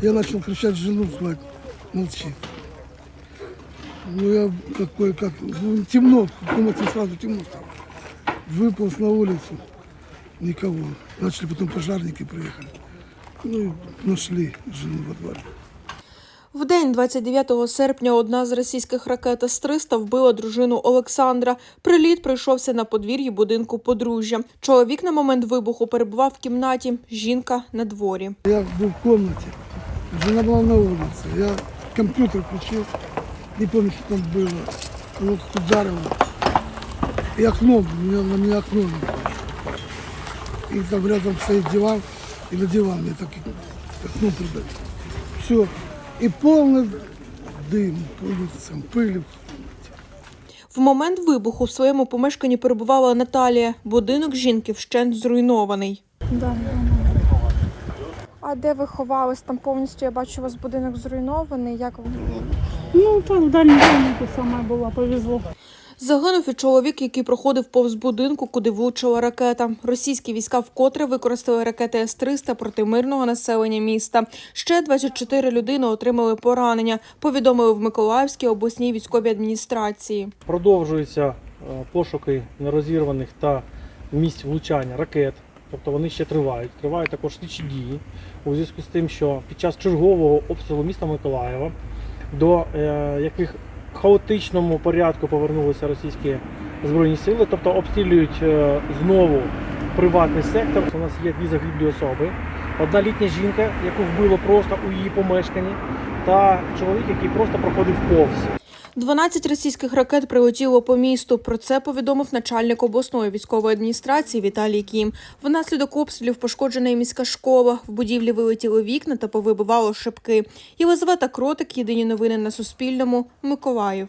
Я начал кричать жену, звать, молчи. Ну, я такой, как, ну, темно, в комнате сразу темно стало. Выполз на улицу, никого. Начали потом пожарники приехали. Ну, и нашли жену во дворе. В день 29 серпня одна з російських ракет С-300 вбила дружину Олександра. Приліт прийшовся на подвір'ї будинку подружжя. Чоловік на момент вибуху перебував в кімнаті, жінка на дворі. Я был в комнате, жена была на улице. Я компьютер включил, не помню, что там было. Оно как ударило. И окно, у меня, на меня окно. было. И там рядом стоит диван, и на диван мне так и окно придавило. Все. И полный дым по улицам, пыли. В момент вибуху в своєму помешканні перебувала Наталія. Будинок жінки вщент зруйнований. Да, А де ви ховались? Там повністю я бачу, у вас будинок зруйнований. Як ви? Ну, так в дальній домику саме була, повезло. Загинув і чоловік, який проходив повз будинку, куди влучила ракета. Російські війська вкотре використали ракети С-300 проти мирного населення міста. Ще 24 людини отримали поранення. Повідомили в Миколаївській обласній військовій адміністрації. Продовжуються е, пошуки нерозірваних та місць влучання ракет. Тобто вони ще тривають. Тривають також слідчі дії у зв'язку з тим, що під час чергового обстрілу міста Миколаєва, до е, яких хаотичному порядку повернулися російські збройні сили, тобто обстрілюють е, знову приватний сектор. У нас є дві загиблі особи. Одна літня жінка, яку вбило просто у її помешканні, та чоловік, який просто проходив повз. 12 російських ракет прилетіло по місту. Про це повідомив начальник обласної військової адміністрації Віталій Кім. Внаслідок обстрілів пошкоджена і міська школа. В будівлі вилетіли вікна та повибивало шибки. Єлизавета Кротик. Єдині новини на Суспільному. Миколаїв.